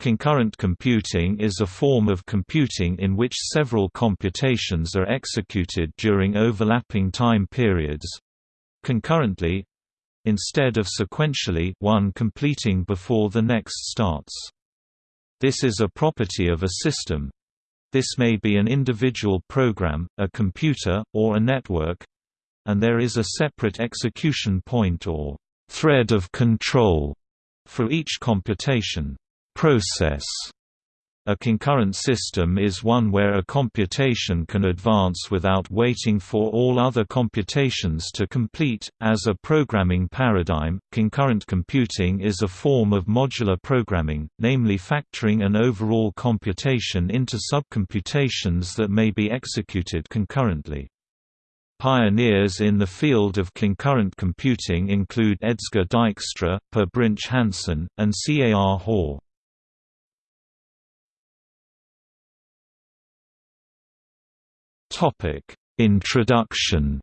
Concurrent computing is a form of computing in which several computations are executed during overlapping time periods concurrently instead of sequentially one completing before the next starts. This is a property of a system. This may be an individual program, a computer, or a network and there is a separate execution point or thread of control for each computation process. A concurrent system is one where a computation can advance without waiting for all other computations to complete. As a programming paradigm, concurrent computing is a form of modular programming, namely factoring an overall computation into subcomputations that may be executed concurrently. Pioneers in the field of concurrent computing include Edsger Dijkstra, Per Brinch Hansen, and C. A. R. Hoare. Topic: Introduction.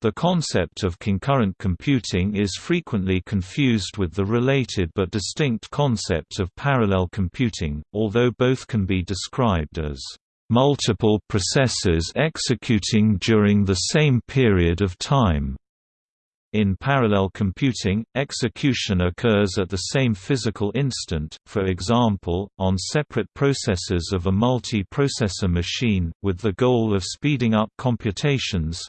The concept of concurrent computing is frequently confused with the related but distinct concept of parallel computing, although both can be described as multiple processes executing during the same period of time. In parallel computing, execution occurs at the same physical instant, for example, on separate processors of a multi-processor machine, with the goal of speeding up computations.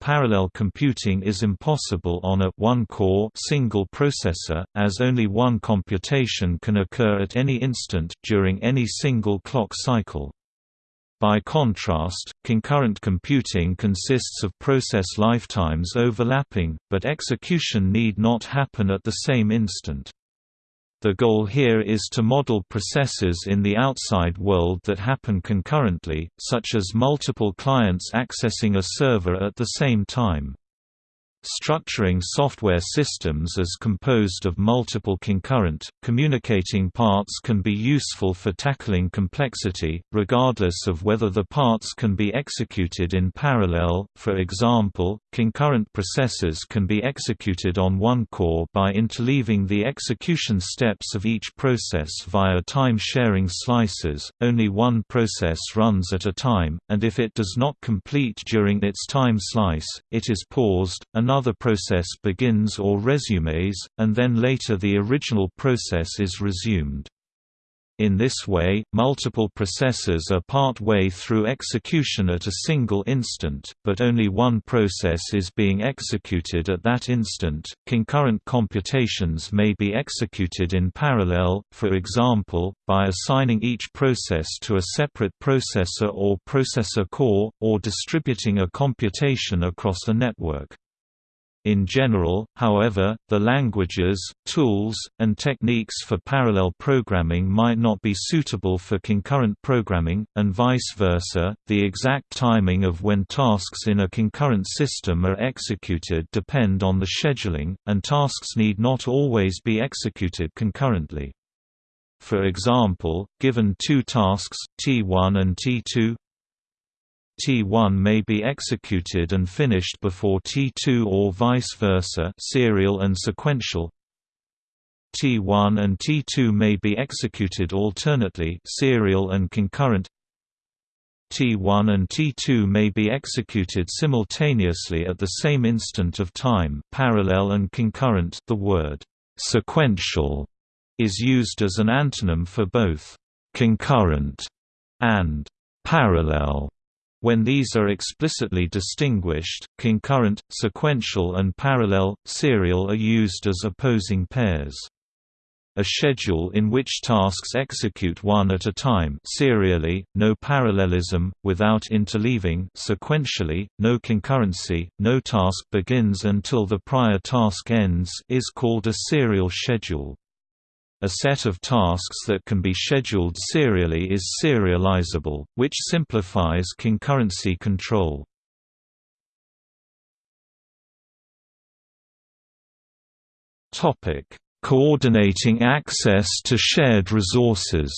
Parallel computing is impossible on a one-core single processor, as only one computation can occur at any instant during any single clock cycle. By contrast, concurrent computing consists of process lifetimes overlapping, but execution need not happen at the same instant. The goal here is to model processes in the outside world that happen concurrently, such as multiple clients accessing a server at the same time. Structuring software systems as composed of multiple concurrent, communicating parts can be useful for tackling complexity, regardless of whether the parts can be executed in parallel. For example, concurrent processes can be executed on one core by interleaving the execution steps of each process via time-sharing slices. Only one process runs at a time, and if it does not complete during its time slice, it is paused. Another another process begins or resumes, and then later the original process is resumed. In this way, multiple processes are part way through execution at a single instant, but only one process is being executed at that instant. Concurrent computations may be executed in parallel, for example, by assigning each process to a separate processor or processor core, or distributing a computation across a network. In general, however, the languages, tools, and techniques for parallel programming might not be suitable for concurrent programming, and vice versa. The exact timing of when tasks in a concurrent system are executed depend on the scheduling, and tasks need not always be executed concurrently. For example, given two tasks, T1 and T2, T1 may be executed and finished before T2 or vice versa serial and sequential. T1 and T2 may be executed alternately serial and concurrent. T1 and T2 may be executed simultaneously at the same instant of time parallel and concurrent the word «sequential» is used as an antonym for both «concurrent» and «parallel» When these are explicitly distinguished, concurrent, sequential and parallel, serial are used as opposing pairs. A schedule in which tasks execute one at a time serially, no parallelism, without interleaving sequentially, no concurrency, no task begins until the prior task ends is called a serial schedule. A set of tasks that can be scheduled serially is serializable, which simplifies concurrency control. Topic: Coordinating access to shared resources.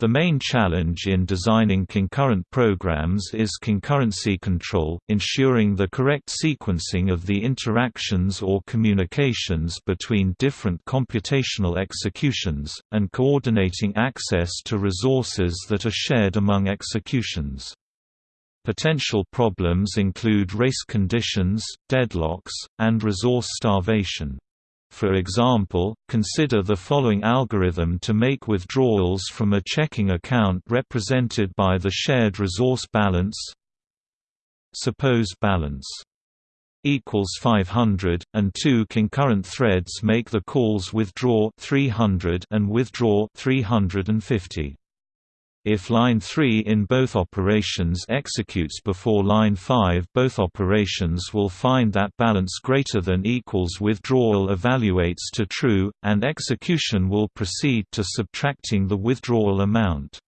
The main challenge in designing concurrent programs is concurrency control, ensuring the correct sequencing of the interactions or communications between different computational executions, and coordinating access to resources that are shared among executions. Potential problems include race conditions, deadlocks, and resource starvation. For example, consider the following algorithm to make withdrawals from a checking account represented by the shared resource balance. Suppose balance equals 500 and two concurrent threads make the calls withdraw 300 and withdraw 350 if line 3 in both operations executes before line 5 both operations will find that balance greater than equals withdrawal evaluates to true, and execution will proceed to subtracting the withdrawal amount.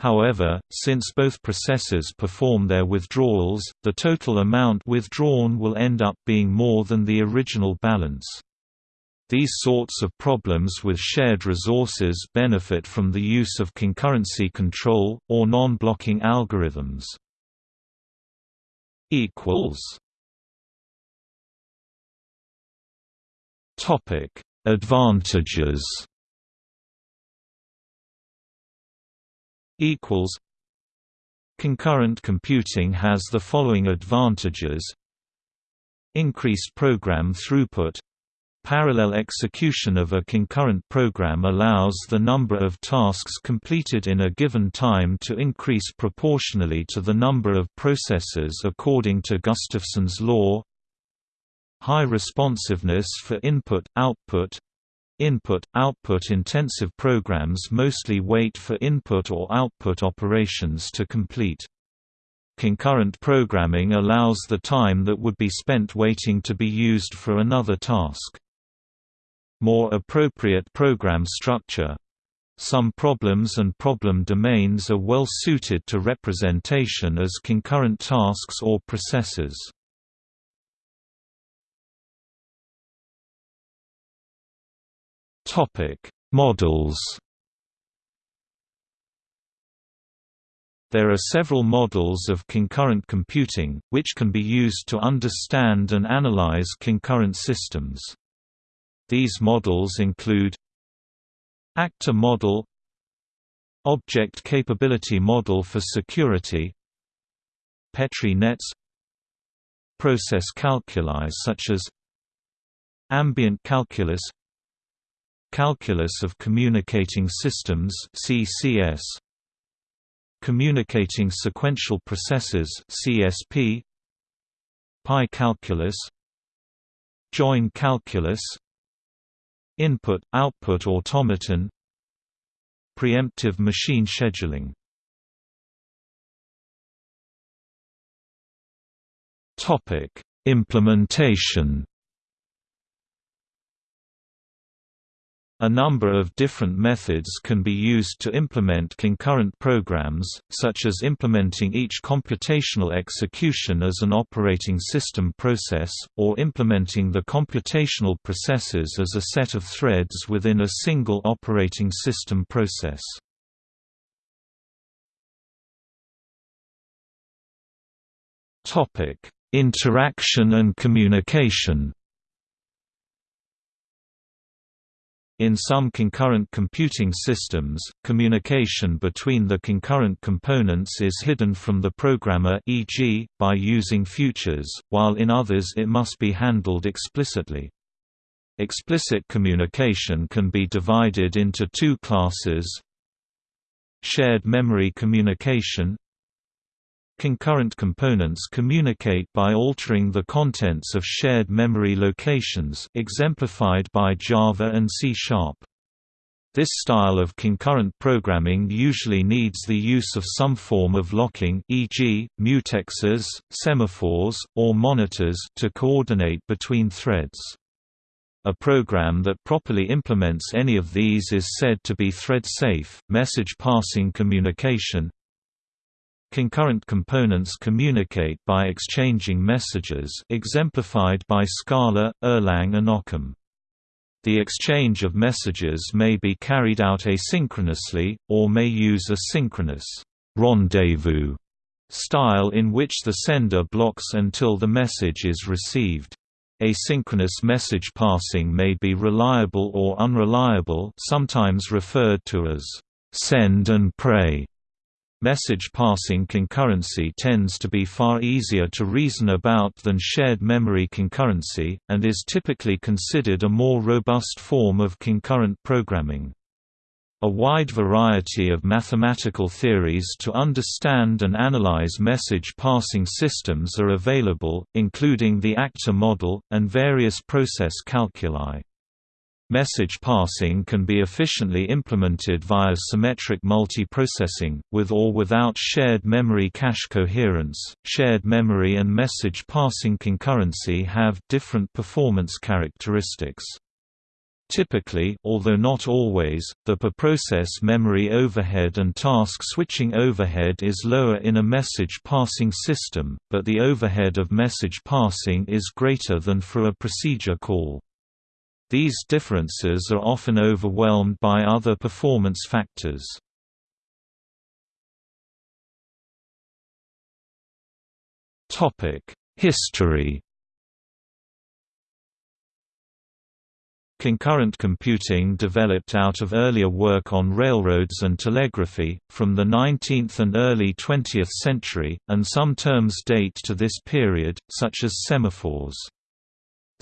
However, since both processes perform their withdrawals, the total amount withdrawn will end up being more than the original balance. These sorts of problems with shared resources benefit from the use of concurrency control, or non-blocking algorithms. Advantages. Concurrent computing has the following advantages. Increased program throughput Parallel execution of a concurrent program allows the number of tasks completed in a given time to increase proportionally to the number of processes according to Gustafson's law. High responsiveness for input-output Input-output intensive programs mostly wait for input or output operations to complete. Concurrent programming allows the time that would be spent waiting to be used for another task more appropriate program structure. Some problems and problem domains are well suited to representation as concurrent tasks or processes. Topic: Models There are several models of concurrent computing, which can be used to understand and analyze concurrent systems. These models include Actor model Object Capability Model for Security Petri nets Process calculi such as Ambient calculus Calculus of Communicating Systems CCS Communicating Sequential Processes CSP Pi calculus Join calculus Input-output automaton Preemptive machine scheduling. Implementation A number of different methods can be used to implement concurrent programs, such as implementing each computational execution as an operating system process, or implementing the computational processes as a set of threads within a single operating system process. Interaction and communication In some concurrent computing systems, communication between the concurrent components is hidden from the programmer e.g., by using futures, while in others it must be handled explicitly. Explicit communication can be divided into two classes Shared memory communication Concurrent components communicate by altering the contents of shared memory locations exemplified by Java and C#. This style of concurrent programming usually needs the use of some form of locking e.g., mutexes, semaphores, or monitors to coordinate between threads. A program that properly implements any of these is said to be thread-safe. Message passing communication Concurrent components communicate by exchanging messages exemplified by Scala, Erlang and Occam. The exchange of messages may be carried out asynchronously, or may use a synchronous rendezvous style in which the sender blocks until the message is received. Asynchronous message passing may be reliable or unreliable sometimes referred to as send and pray. Message passing concurrency tends to be far easier to reason about than shared memory concurrency, and is typically considered a more robust form of concurrent programming. A wide variety of mathematical theories to understand and analyze message passing systems are available, including the actor model, and various process calculi. Message passing can be efficiently implemented via symmetric multiprocessing, with or without shared memory cache coherence. Shared memory and message passing concurrency have different performance characteristics. Typically although not always, the per-process memory overhead and task switching overhead is lower in a message passing system, but the overhead of message passing is greater than for a procedure call. These differences are often overwhelmed by other performance factors. History Concurrent computing developed out of earlier work on railroads and telegraphy, from the 19th and early 20th century, and some terms date to this period, such as semaphores.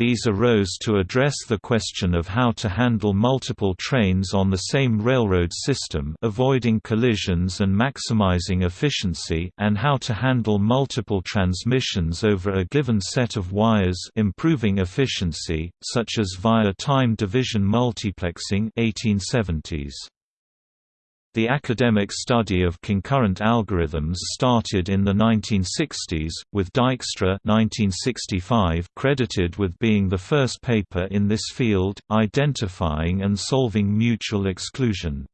These arose to address the question of how to handle multiple trains on the same railroad system avoiding collisions and maximizing efficiency and how to handle multiple transmissions over a given set of wires improving efficiency, such as via time division multiplexing 1870s. The academic study of concurrent algorithms started in the 1960s, with Dijkstra 1965 credited with being the first paper in this field, identifying and solving mutual exclusion.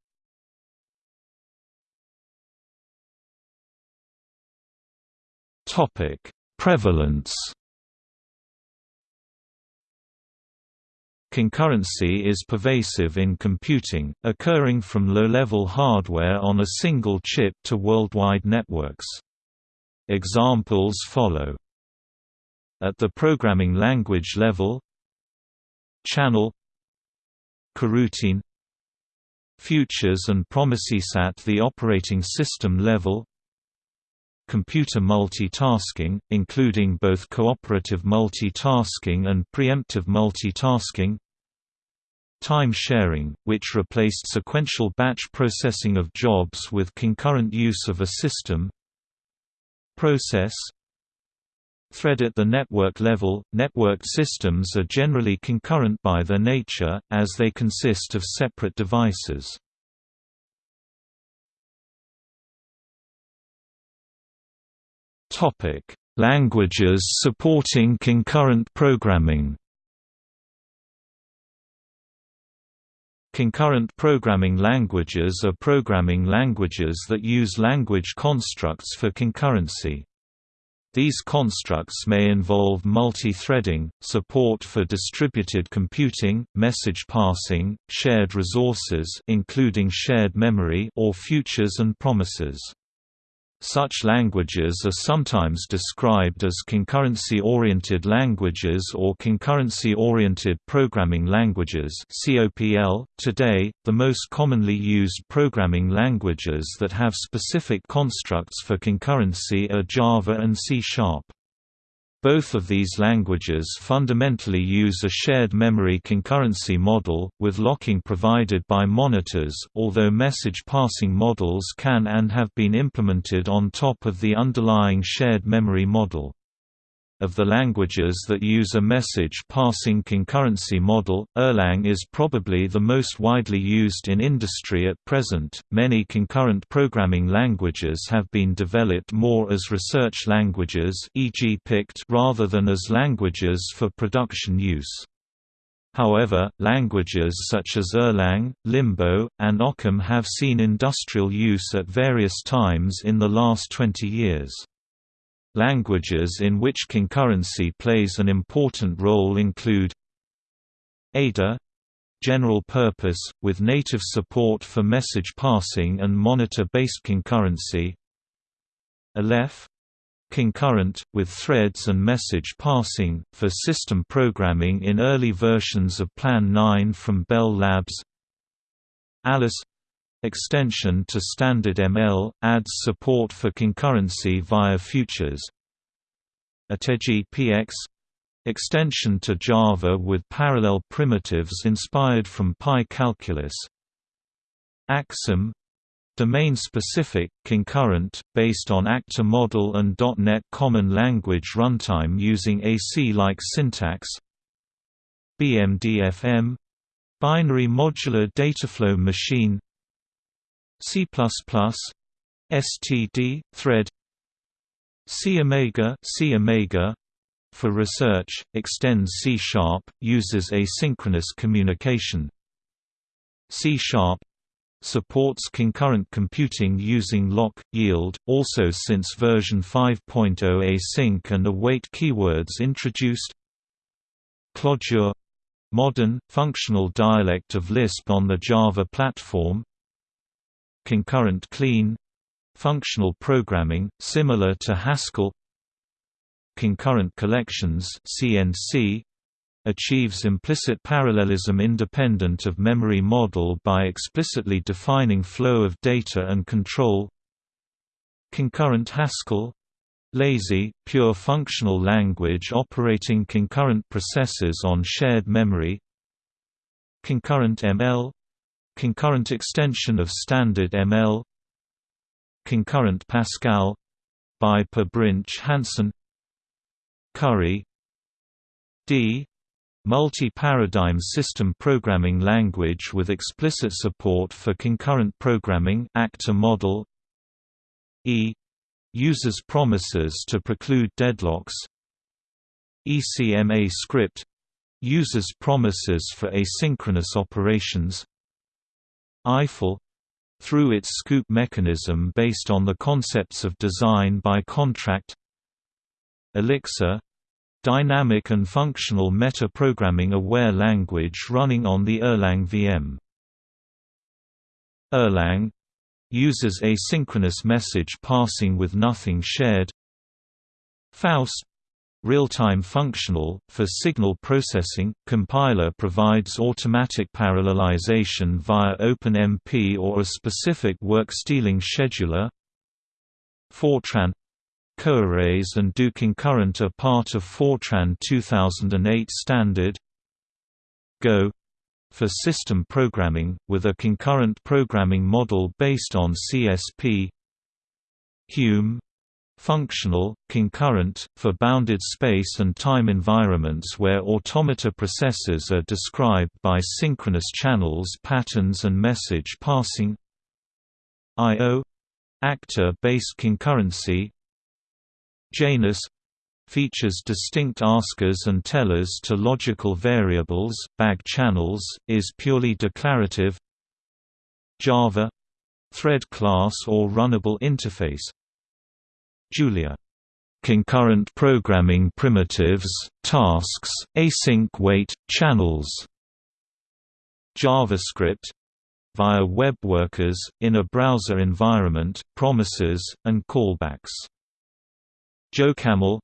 Prevalence Concurrency is pervasive in computing, occurring from low-level hardware on a single chip to worldwide networks. Examples follow. At the programming language level Channel Coroutine Futures and promises at the operating system level computer multitasking, including both cooperative multitasking and preemptive multitasking time sharing, which replaced sequential batch processing of jobs with concurrent use of a system process thread at the network level. Networked systems are generally concurrent by their nature, as they consist of separate devices. Languages supporting concurrent programming. Concurrent programming languages are programming languages that use language constructs for concurrency. These constructs may involve multi-threading, support for distributed computing, message passing, shared resources including shared memory or futures and promises. Such languages are sometimes described as concurrency-oriented languages or concurrency-oriented programming languages (COPL). Today, the most commonly used programming languages that have specific constructs for concurrency are Java and C#. Both of these languages fundamentally use a shared memory concurrency model, with locking provided by monitors, although message passing models can and have been implemented on top of the underlying shared memory model. Of the languages that use a message-passing concurrency model, Erlang is probably the most widely used in industry at present. Many concurrent programming languages have been developed more as research languages, e.g., PICT, rather than as languages for production use. However, languages such as Erlang, Limbo, and Occam have seen industrial use at various times in the last 20 years. Languages in which concurrency plays an important role include Ada general purpose, with native support for message passing and monitor-based concurrency Alef concurrent, with threads and message passing, for system programming in early versions of Plan 9 from Bell Labs Alice extension to standard ML, adds support for concurrency via futures. Ateji PX extension to Java with parallel primitives inspired from Pi calculus. Axum Domain-specific, concurrent, based on Actor model and .NET Common Language Runtime using AC-like syntax. BMDFM — Binary Modular Dataflow Machine C++, STD, Thread C Omega, C Omega. For research, extends C Sharp, uses asynchronous communication. C Sharp supports concurrent computing using lock, yield, also since version 5.0 async and await keywords introduced. Clojure modern, functional dialect of Lisp on the Java platform Concurrent clean functional programming, similar to Haskell. Concurrent collections CNC, achieves implicit parallelism independent of memory model by explicitly defining flow of data and control. Concurrent Haskell. Lazy, pure functional language operating concurrent processes on shared memory. Concurrent ML Concurrent extension of standard ML Concurrent Pascal by Per Brinch Hansen Curry D Multi-paradigm system programming language with explicit support for concurrent programming actor model E uses promises to preclude deadlocks ECMA script uses promises for asynchronous operations Eiffel through its scoop mechanism based on the concepts of design by contract Elixir Dynamic and functional meta-programming aware language running on the Erlang VM. Erlang uses asynchronous message passing with nothing shared. Faust real-time functional, for signal processing, compiler provides automatic parallelization via OpenMP or a specific work-stealing scheduler. Fortran Coarrays and do concurrent are part of Fortran 2008 standard. Go for system programming, with a concurrent programming model based on CSP Hume functional, concurrent, for bounded space and time environments where automata processes are described by synchronous channels patterns and message passing. I.O. Actor-based concurrency. Janus features distinct askers and tellers to logical variables, bag channels, is purely declarative. Java thread class or runnable interface Julia. Concurrent programming primitives, tasks, async wait, channels. JavaScript. Via web workers, in a browser environment, promises, and callbacks. JoCaml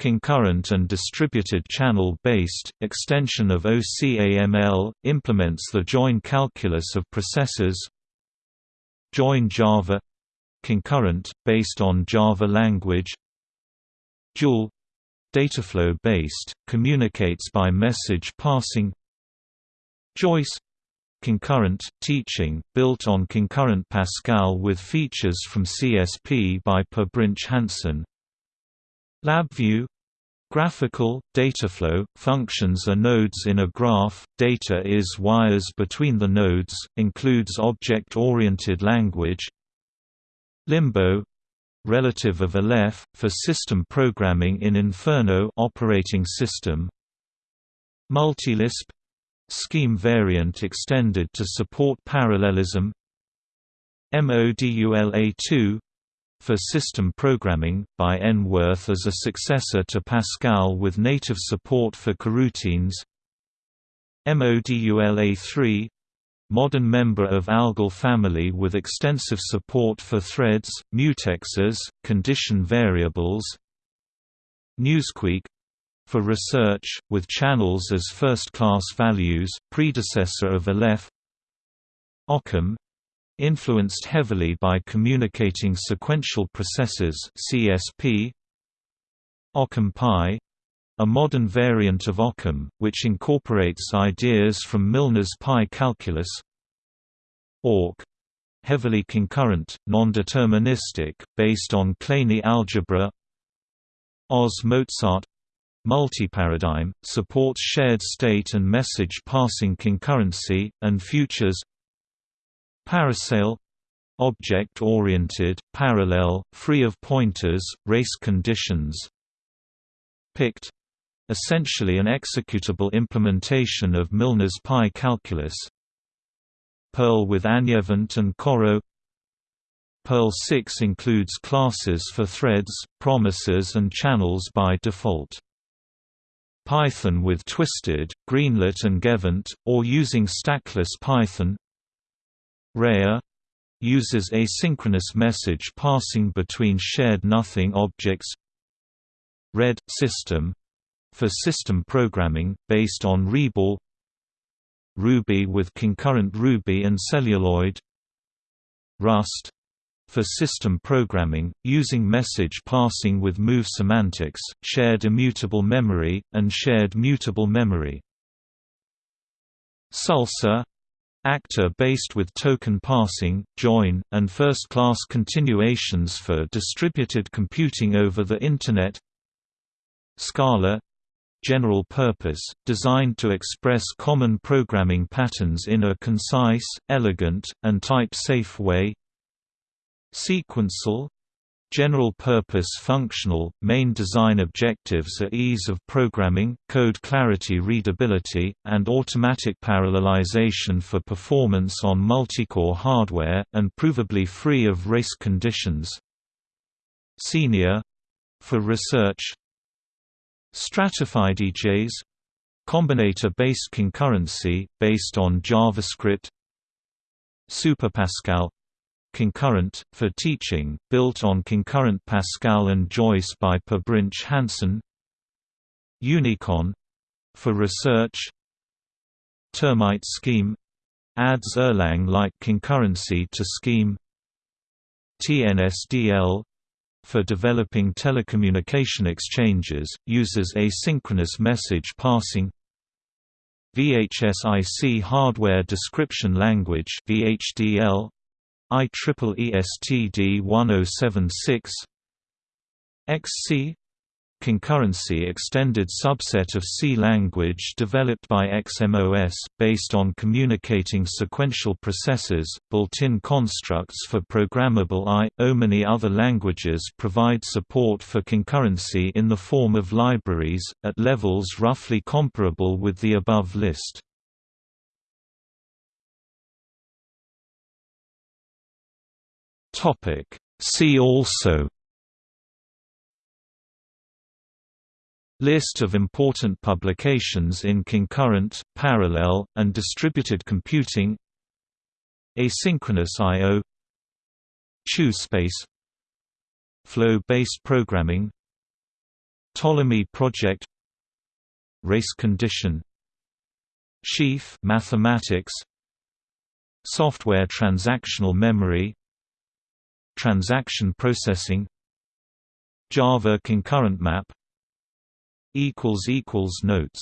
concurrent and distributed channel-based, extension of OCaml, implements the join calculus of processes. Join Java concurrent, based on Java language. Joule. Dataflow-based, communicates by message passing. Joyce. Concurrent, teaching, built on concurrent Pascal with features from CSP by Per Brinch Hansen. LabVIEW. Graphical, dataflow, functions are nodes in a graph, data is wires between the nodes, includes object-oriented language Limbo relative of Alef, for system programming in Inferno operating system. Multilisp scheme variant extended to support parallelism. MODULA2 for system programming, by N. Wirth as a successor to Pascal with native support for coroutines MODULA3 Modern member of ALGOL family with extensive support for threads, mutexes, condition variables Newsqueak for research, with channels as first-class values, predecessor of Alef Occam influenced heavily by communicating sequential processes CSP Occam Pi a modern variant of Occam, which incorporates ideas from Milner's pi calculus Orc heavily concurrent, non-deterministic, based on Kleene algebra Oz Mozart Multiparadigm, supports shared state and message passing concurrency, and futures Parasail object-oriented, parallel, free of pointers, race conditions Pict essentially an executable implementation of Milner's pi calculus. Perl with AnyEvent and Coro Perl 6 includes classes for threads, promises and channels by default. Python with Twisted, Greenlet and Gevent, or using stackless Python. Reia uses asynchronous message passing between shared nothing objects. Red system for system programming, based on Rebol Ruby with concurrent Ruby and celluloid Rust for system programming, using message passing with move semantics, shared immutable memory, and shared mutable memory. Salsa actor based with token passing, join, and first-class continuations for distributed computing over the Internet Scala general purpose, designed to express common programming patterns in a concise, elegant, and type-safe way SequenceL General-purpose functional, main design objectives are ease of programming, code clarity readability, and automatic parallelization for performance on multi-core hardware, and provably free of race conditions. Senior for research Stratified EJs Combinator-based concurrency, based on JavaScript. SuperPascal. Concurrent, for teaching, built on concurrent Pascal and Joyce by Per Brinch Hansen. Unicon. For research. Termite scheme. Adds Erlang-like concurrency to scheme. TNSDL for developing telecommunication exchanges, uses asynchronous message passing VHSIC Hardware Description Language VHDL IEEE STD 1076 XC concurrency extended subset of C language developed by XMOS, based on communicating sequential processes, built-in constructs for programmable I. O. Many other languages provide support for concurrency in the form of libraries, at levels roughly comparable with the above list. See also List of important publications in concurrent, parallel, and distributed computing Asynchronous I.O. Chu space Flow-based programming Ptolemy project Race condition Sheaf mathematics Software transactional memory Transaction processing Java concurrent map Notes